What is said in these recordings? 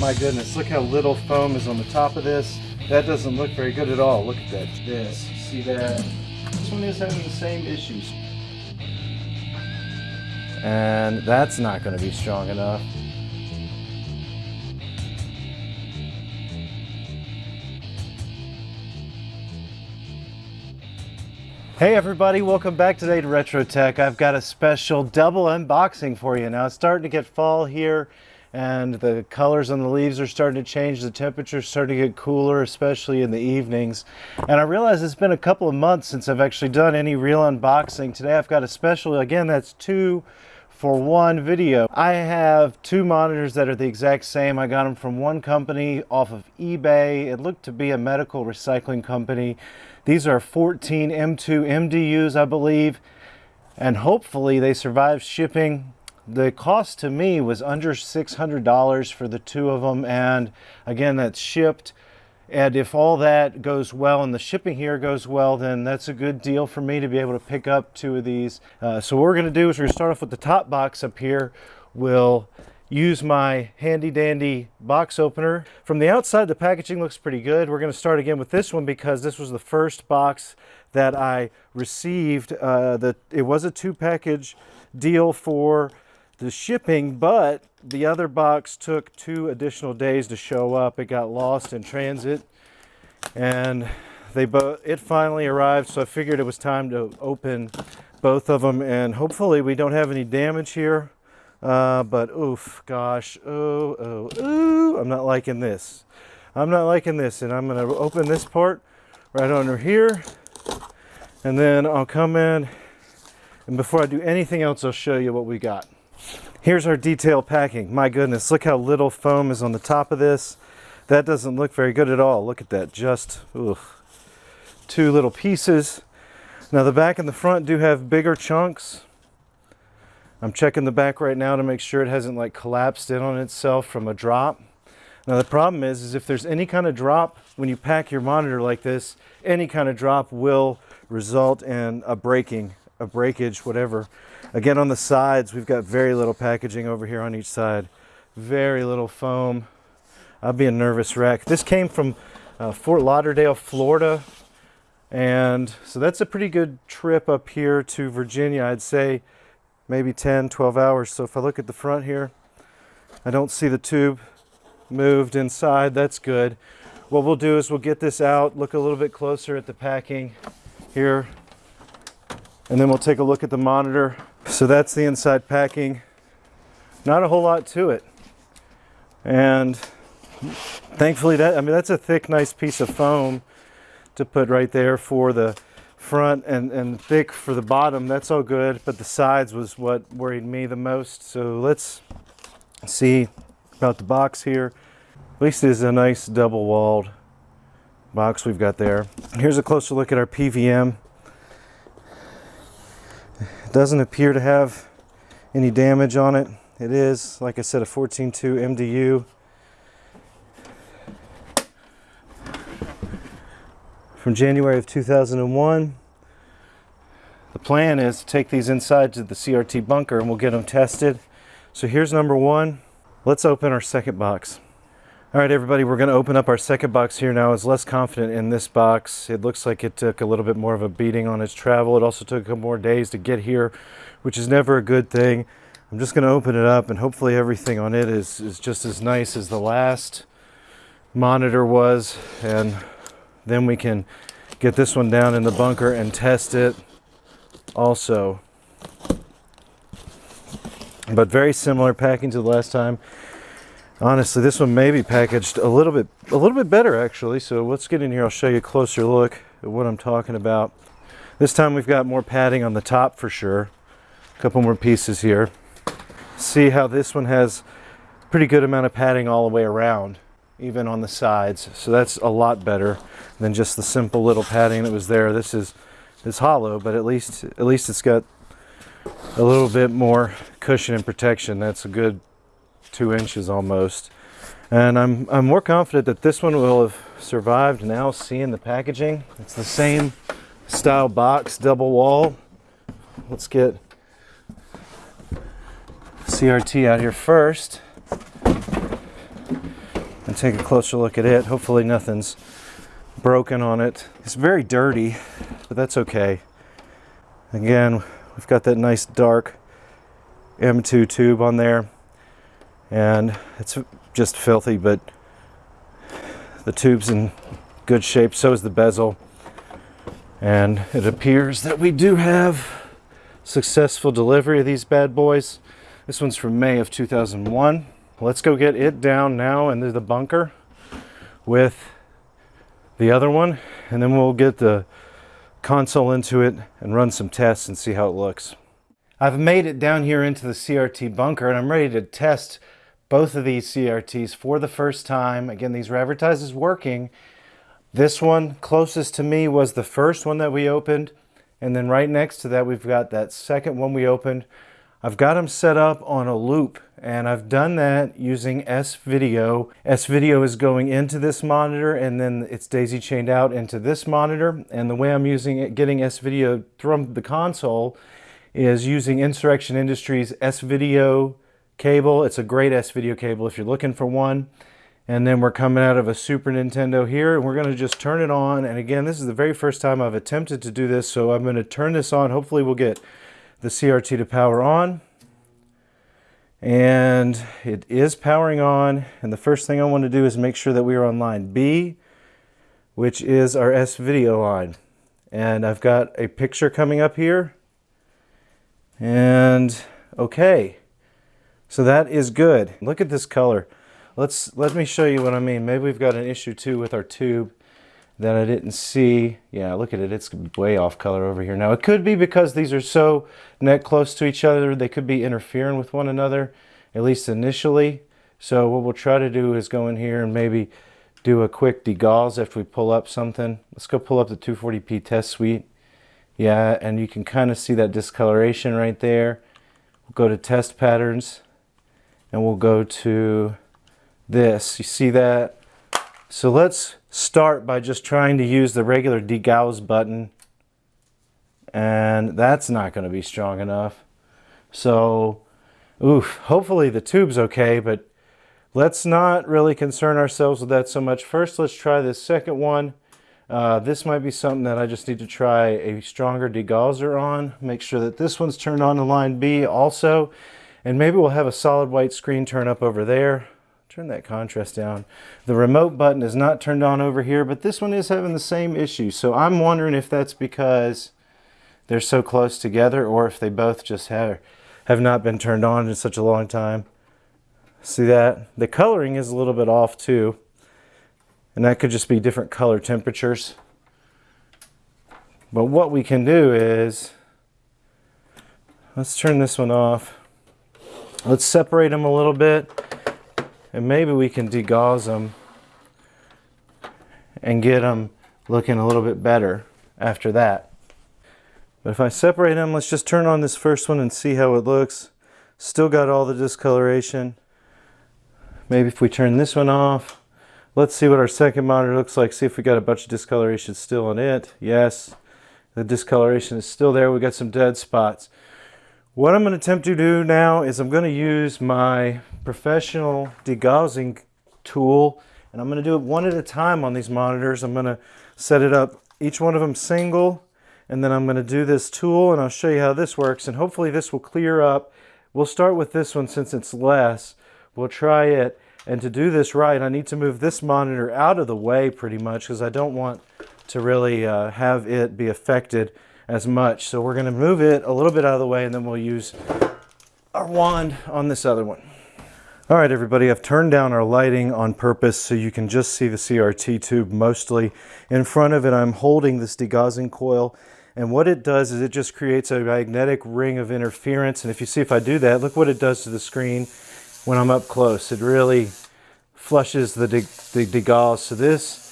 My goodness, look how little foam is on the top of this. That doesn't look very good at all. Look at that. This. See that? This one is having the same issues. And that's not going to be strong enough. Hey everybody, welcome back today to Retro Tech. I've got a special double unboxing for you. Now it's starting to get fall here and the colors on the leaves are starting to change. The temperature's starting to get cooler, especially in the evenings. And I realize it's been a couple of months since I've actually done any real unboxing. Today I've got a special, again, that's two for one video. I have two monitors that are the exact same. I got them from one company off of eBay. It looked to be a medical recycling company. These are 14 M2 MDUs, I believe, and hopefully they survive shipping. The cost to me was under $600 for the two of them, and again, that's shipped. And if all that goes well and the shipping here goes well, then that's a good deal for me to be able to pick up two of these. Uh, so what we're gonna do is we're gonna start off with the top box up here. We'll use my handy dandy box opener. From the outside, the packaging looks pretty good. We're going to start again with this one because this was the first box that I received. Uh, the, it was a two package deal for the shipping, but the other box took two additional days to show up. It got lost in transit and they both it finally arrived so I figured it was time to open both of them and hopefully we don't have any damage here uh, but oof, gosh, oh, oh, ooh, I'm not liking this. I'm not liking this, and I'm gonna open this part right under here, and then I'll come in, and before I do anything else, I'll show you what we got. Here's our detail packing. My goodness, look how little foam is on the top of this. That doesn't look very good at all. Look at that, just oof. two little pieces. Now the back and the front do have bigger chunks, I'm checking the back right now to make sure it hasn't like collapsed in on itself from a drop. Now the problem is, is if there's any kind of drop when you pack your monitor like this, any kind of drop will result in a breaking, a breakage, whatever. Again, on the sides, we've got very little packaging over here on each side. Very little foam. I'll be a nervous wreck. This came from uh, Fort Lauderdale, Florida. And so that's a pretty good trip up here to Virginia. I'd say maybe 10, 12 hours. So if I look at the front here, I don't see the tube moved inside. That's good. What we'll do is we'll get this out, look a little bit closer at the packing here, and then we'll take a look at the monitor. So that's the inside packing. Not a whole lot to it. And thankfully that, I mean, that's a thick, nice piece of foam to put right there for the front and, and thick for the bottom. That's all good, but the sides was what worried me the most. So let's see about the box here. At least it is a nice double walled box we've got there. Here's a closer look at our PVM. It doesn't appear to have any damage on it. It is, like I said, a 14.2 MDU. from January of 2001. The plan is to take these inside to the CRT bunker and we'll get them tested. So here's number one. Let's open our second box. All right, everybody, we're going to open up our second box here now. I was less confident in this box. It looks like it took a little bit more of a beating on its travel. It also took a couple more days to get here, which is never a good thing. I'm just going to open it up and hopefully everything on it is, is just as nice as the last monitor was. And then we can get this one down in the bunker and test it also. But very similar packing to the last time. Honestly, this one may be packaged a little bit a little bit better actually. So let's get in here. I'll show you a closer look at what I'm talking about. This time we've got more padding on the top for sure. A couple more pieces here. See how this one has pretty good amount of padding all the way around even on the sides. So that's a lot better than just the simple little padding that was there. This is is hollow, but at least at least it's got a little bit more cushion and protection. That's a good two inches almost. And I'm, I'm more confident that this one will have survived now seeing the packaging. It's the same style box, double wall. Let's get CRT out here first. and take a closer look at it. Hopefully nothing's broken on it. It's very dirty, but that's okay. Again, we've got that nice dark M2 tube on there and it's just filthy, but the tube's in good shape. So is the bezel. And it appears that we do have successful delivery of these bad boys. This one's from May of 2001. Let's go get it down now into the bunker with the other one and then we'll get the console into it and run some tests and see how it looks. I've made it down here into the CRT bunker and I'm ready to test both of these CRTs for the first time. Again, these were advertised as working. This one closest to me was the first one that we opened. And then right next to that, we've got that second one we opened. I've got them set up on a loop and I've done that using S-Video. S-Video is going into this monitor and then it's daisy chained out into this monitor. And the way I'm using it, getting S-Video from the console is using Insurrection Industries S-Video cable. It's a great S-Video cable if you're looking for one. And then we're coming out of a Super Nintendo here and we're gonna just turn it on. And again, this is the very first time I've attempted to do this. So I'm gonna turn this on. Hopefully we'll get the CRT to power on. And it is powering on. And the first thing I want to do is make sure that we are on line B, which is our S-Video line. And I've got a picture coming up here. And okay, so that is good. Look at this color. Let's let me show you what I mean. Maybe we've got an issue too with our tube that I didn't see. Yeah, look at it. It's way off color over here. Now, it could be because these are so neck close to each other. They could be interfering with one another, at least initially. So what we'll try to do is go in here and maybe do a quick degauss after we pull up something. Let's go pull up the 240p test suite. Yeah, and you can kind of see that discoloration right there. We'll go to test patterns and we'll go to this. You see that? So let's start by just trying to use the regular degauss button and that's not going to be strong enough. So, oof, hopefully the tube's okay, but let's not really concern ourselves with that so much. First, let's try this second one. Uh, this might be something that I just need to try a stronger degausser on. Make sure that this one's turned on to line B also. And maybe we'll have a solid white screen turn up over there. Turn that contrast down. The remote button is not turned on over here, but this one is having the same issue. So I'm wondering if that's because they're so close together or if they both just have, have not been turned on in such a long time. See that? The coloring is a little bit off too. And that could just be different color temperatures. But what we can do is, let's turn this one off. Let's separate them a little bit and maybe we can degauss them and get them looking a little bit better after that. But if I separate them, let's just turn on this first one and see how it looks. Still got all the discoloration. Maybe if we turn this one off, let's see what our second monitor looks like. See if we got a bunch of discoloration still on it. Yes, the discoloration is still there. We got some dead spots. What I'm going to attempt to do now is I'm going to use my professional degaussing tool and I'm going to do it one at a time on these monitors. I'm going to set it up each one of them single and then I'm going to do this tool and I'll show you how this works and hopefully this will clear up. We'll start with this one since it's less. We'll try it and to do this right I need to move this monitor out of the way pretty much because I don't want to really uh, have it be affected as much. So we're going to move it a little bit out of the way and then we'll use our wand on this other one. All right, everybody, I've turned down our lighting on purpose so you can just see the CRT tube mostly. In front of it, I'm holding this degaussing coil. And what it does is it just creates a magnetic ring of interference. And if you see if I do that, look what it does to the screen when I'm up close. It really flushes the, de the degauss. So this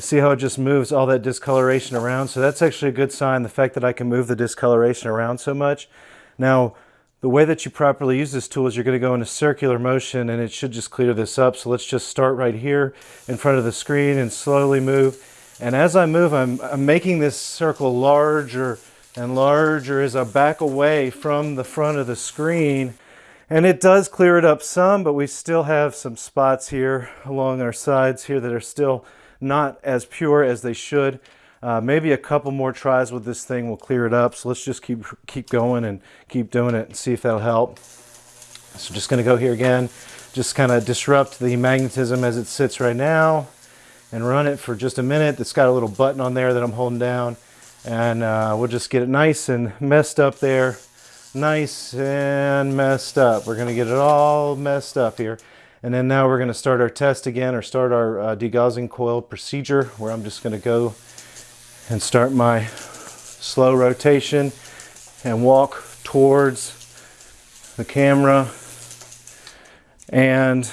you see how it just moves all that discoloration around? So that's actually a good sign, the fact that I can move the discoloration around so much. Now, the way that you properly use this tool is you're going to go in a circular motion and it should just clear this up. So let's just start right here in front of the screen and slowly move. And as I move, I'm, I'm making this circle larger and larger as I back away from the front of the screen. And it does clear it up some, but we still have some spots here along our sides here that are still not as pure as they should. Uh, maybe a couple more tries with this thing will clear it up. So let's just keep keep going and keep doing it and see if that'll help. So just gonna go here again, just kind of disrupt the magnetism as it sits right now and run it for just a minute. It's got a little button on there that I'm holding down and uh, we'll just get it nice and messed up there. Nice and messed up. We're gonna get it all messed up here. And then now we're gonna start our test again or start our uh, degaussing coil procedure where I'm just gonna go and start my slow rotation and walk towards the camera and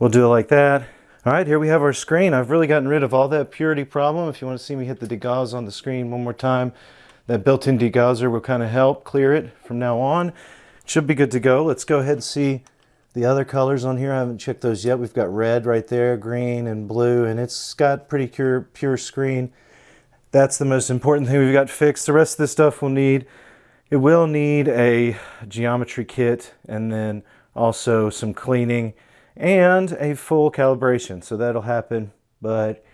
we'll do it like that. All right, here we have our screen. I've really gotten rid of all that purity problem. If you want to see me hit the degauss on the screen one more time, that built-in degausser will kind of help clear it from now on. should be good to go. Let's go ahead and see the other colors on here. I haven't checked those yet. We've got red right there, green and blue, and it's got pretty pure, pure screen. That's the most important thing we've got fixed. The rest of this stuff will need, it will need a geometry kit and then also some cleaning and a full calibration. So that'll happen, but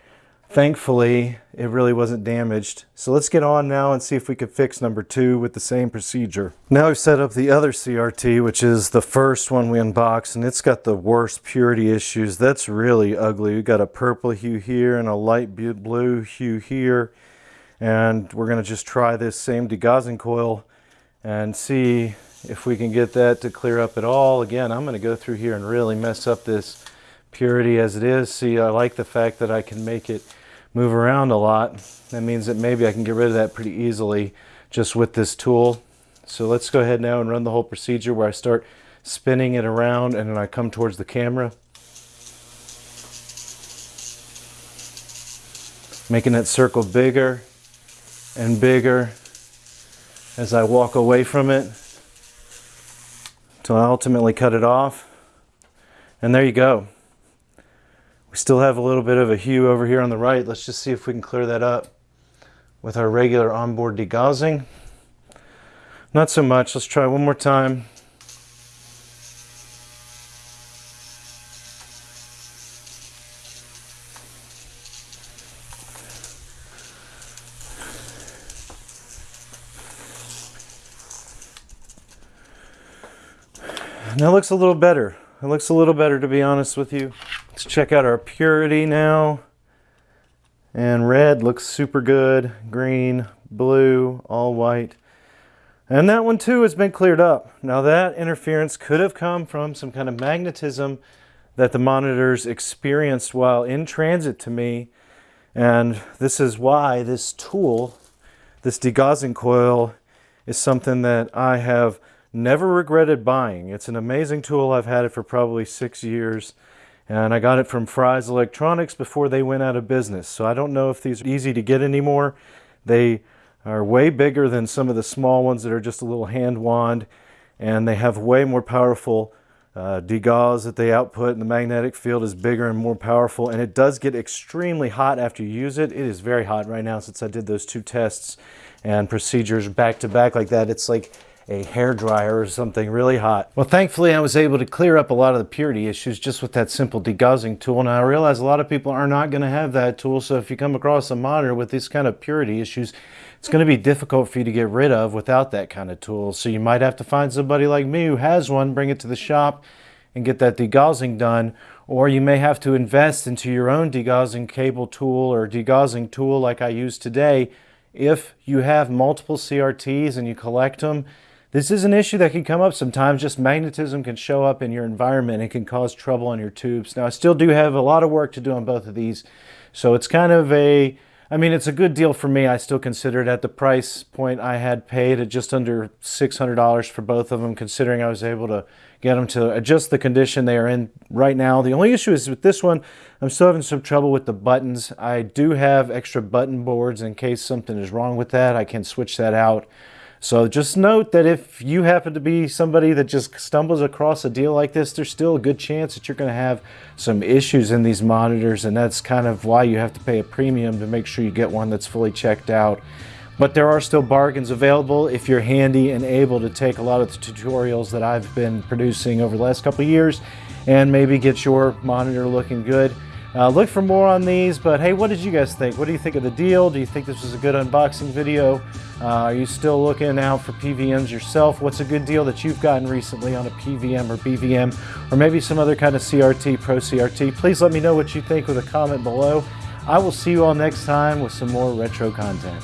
thankfully it really wasn't damaged. So let's get on now and see if we could fix number two with the same procedure. Now we've set up the other CRT, which is the first one we unboxed, and it's got the worst purity issues. That's really ugly. We've got a purple hue here and a light blue hue here and we're going to just try this same degaussing coil and see if we can get that to clear up at all. Again, I'm going to go through here and really mess up this purity as it is. See, I like the fact that I can make it move around a lot. That means that maybe I can get rid of that pretty easily just with this tool. So let's go ahead now and run the whole procedure where I start spinning it around and then I come towards the camera. Making that circle bigger and bigger as I walk away from it until I ultimately cut it off. And there you go. We still have a little bit of a hue over here on the right. Let's just see if we can clear that up with our regular onboard degaussing. Not so much. Let's try one more time. That looks a little better. It looks a little better to be honest with you. Check out our purity now. And red looks super good. Green, blue, all white. And that one too has been cleared up. Now that interference could have come from some kind of magnetism that the monitors experienced while in transit to me. And this is why this tool, this degaussing coil, is something that I have Never regretted buying. It's an amazing tool. I've had it for probably six years. And I got it from Fry's Electronics before they went out of business. So I don't know if these are easy to get anymore. They are way bigger than some of the small ones that are just a little hand wand. And they have way more powerful uh, degauss that they output and the magnetic field is bigger and more powerful and it does get extremely hot after you use it. It is very hot right now since I did those two tests and procedures back to back like that. It's like a hair dryer or something really hot. Well, thankfully I was able to clear up a lot of the purity issues just with that simple degaussing tool. Now I realize a lot of people are not going to have that tool. So if you come across a monitor with these kind of purity issues, it's going to be difficult for you to get rid of without that kind of tool. So you might have to find somebody like me who has one, bring it to the shop and get that degaussing done. Or you may have to invest into your own degaussing cable tool or degaussing tool like I use today. If you have multiple CRTs and you collect them, this is an issue that can come up sometimes. Just magnetism can show up in your environment and can cause trouble on your tubes. Now, I still do have a lot of work to do on both of these. So it's kind of a, I mean, it's a good deal for me. I still consider it at the price point I had paid at just under $600 for both of them, considering I was able to get them to adjust the condition they are in right now. The only issue is with this one, I'm still having some trouble with the buttons. I do have extra button boards in case something is wrong with that. I can switch that out. So just note that if you happen to be somebody that just stumbles across a deal like this, there's still a good chance that you're going to have some issues in these monitors. And that's kind of why you have to pay a premium to make sure you get one that's fully checked out but there are still bargains available if you're handy and able to take a lot of the tutorials that I've been producing over the last couple years and maybe get your monitor looking good. Uh, look for more on these, but hey, what did you guys think? What do you think of the deal? Do you think this was a good unboxing video? Uh, are you still looking out for PVMs yourself? What's a good deal that you've gotten recently on a PVM or BVM, or maybe some other kind of CRT, Pro CRT? Please let me know what you think with a comment below. I will see you all next time with some more retro content.